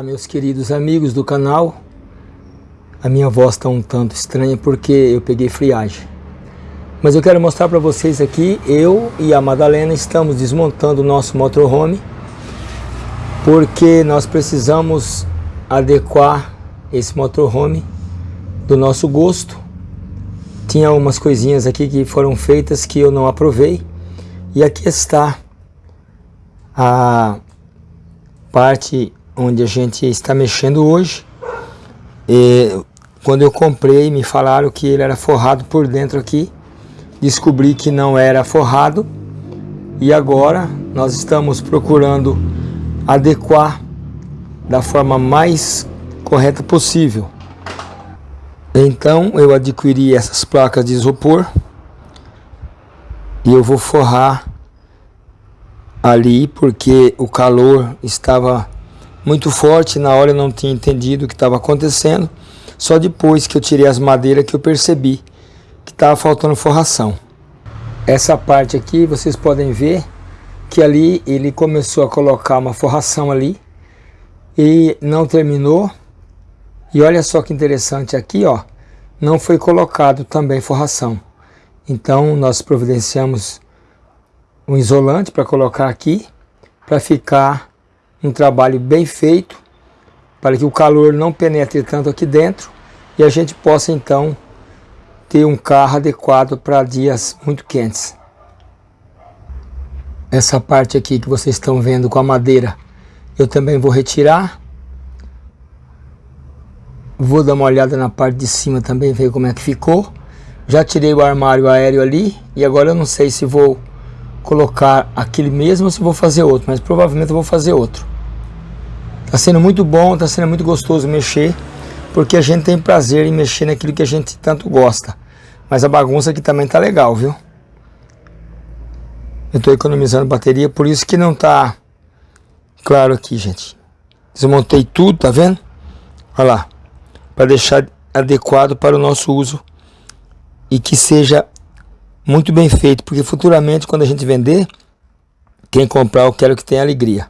Olá meus queridos amigos do canal. A minha voz está um tanto estranha porque eu peguei friagem. Mas eu quero mostrar para vocês aqui Eu e a Madalena estamos desmontando o nosso motorhome Porque nós precisamos adequar esse motorhome do nosso gosto. Tinha umas coisinhas aqui que foram feitas que eu não aprovei E aqui está a parte onde a gente está mexendo hoje. E quando eu comprei, me falaram que ele era forrado por dentro aqui. Descobri que não era forrado. E agora nós estamos procurando adequar da forma mais correta possível. Então eu adquiri essas placas de isopor e eu vou forrar ali porque o calor estava muito forte, na hora eu não tinha entendido o que estava acontecendo, só depois que eu tirei as madeiras que eu percebi que estava faltando forração. Essa parte aqui vocês podem ver que ali ele começou a colocar uma forração ali e não terminou. E olha só que interessante aqui, ó, não foi colocado também forração. Então nós providenciamos um isolante para colocar aqui, para ficar um trabalho bem feito, para que o calor não penetre tanto aqui dentro e a gente possa então ter um carro adequado para dias muito quentes. Essa parte aqui que vocês estão vendo com a madeira, eu também vou retirar. Vou dar uma olhada na parte de cima também, ver como é que ficou. Já tirei o armário aéreo ali e agora eu não sei se vou colocar aquele mesmo ou se vou fazer outro, mas provavelmente eu vou fazer outro. Está sendo muito bom, está sendo muito gostoso mexer, porque a gente tem prazer em mexer naquilo que a gente tanto gosta. Mas a bagunça aqui também tá legal, viu? Eu estou economizando bateria, por isso que não tá claro aqui, gente. Desmontei tudo, tá vendo? Olha lá. Para deixar adequado para o nosso uso e que seja muito bem feito, porque futuramente quando a gente vender, quem comprar eu quero que tenha alegria.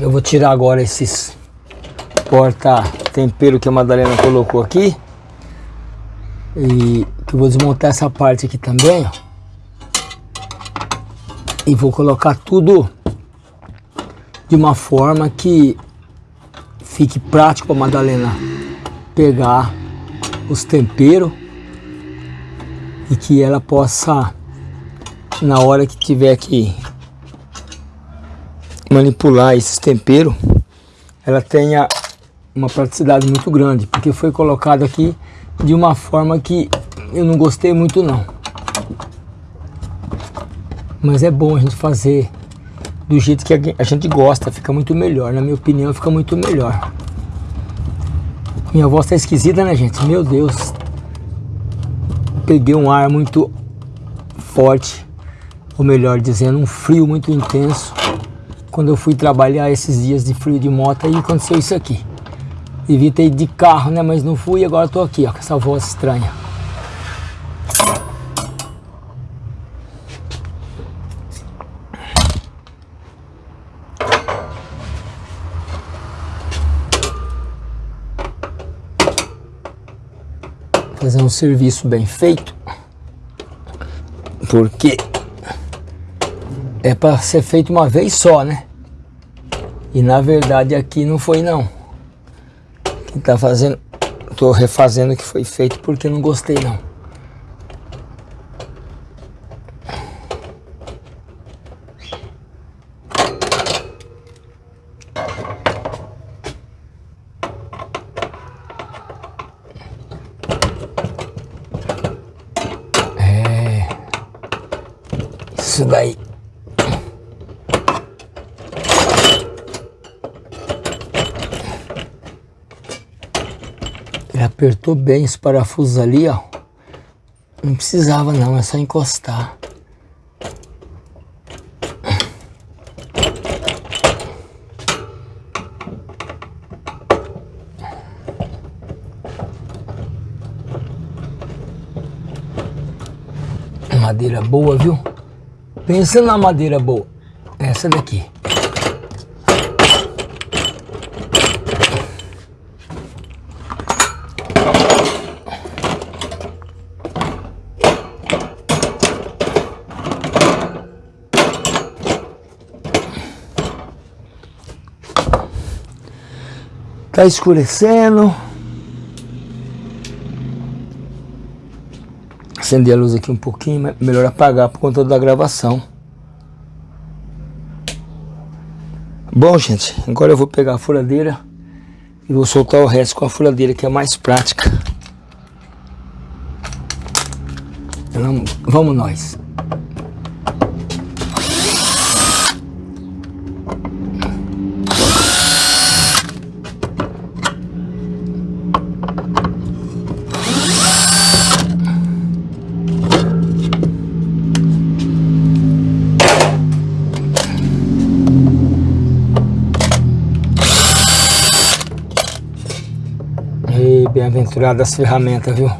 Eu vou tirar agora esses porta tempero que a Madalena colocou aqui. E que eu vou desmontar essa parte aqui também, ó. E vou colocar tudo de uma forma que fique prático para Madalena pegar os temperos e que ela possa na hora que tiver que manipular esses temperos ela tenha uma praticidade muito grande porque foi colocado aqui de uma forma que eu não gostei muito não mas é bom a gente fazer do jeito que a gente gosta, fica muito melhor. Na minha opinião, fica muito melhor. Minha voz tá esquisita, né, gente? Meu Deus. Peguei um ar muito forte, ou melhor dizendo, um frio muito intenso. Quando eu fui trabalhar esses dias de frio de moto, aí aconteceu isso aqui. Devia ter ido de carro, né? Mas não fui e agora tô aqui, ó, com essa voz estranha. fazer um serviço bem feito, porque é para ser feito uma vez só, né? E na verdade aqui não foi não. Quem tá fazendo, tô refazendo o que foi feito porque não gostei não. isso daí. Apertou bem os parafusos ali, ó. Não precisava não, é só encostar. Madeira boa, viu? Pensa na madeira boa. Essa daqui. Tá escurecendo. Acender a luz aqui um pouquinho, melhor apagar por conta da gravação. Bom, gente, agora eu vou pegar a furadeira e vou soltar o resto com a furadeira que é mais prática. Vamos nós. Bem-aventurado as ferramentas, viu?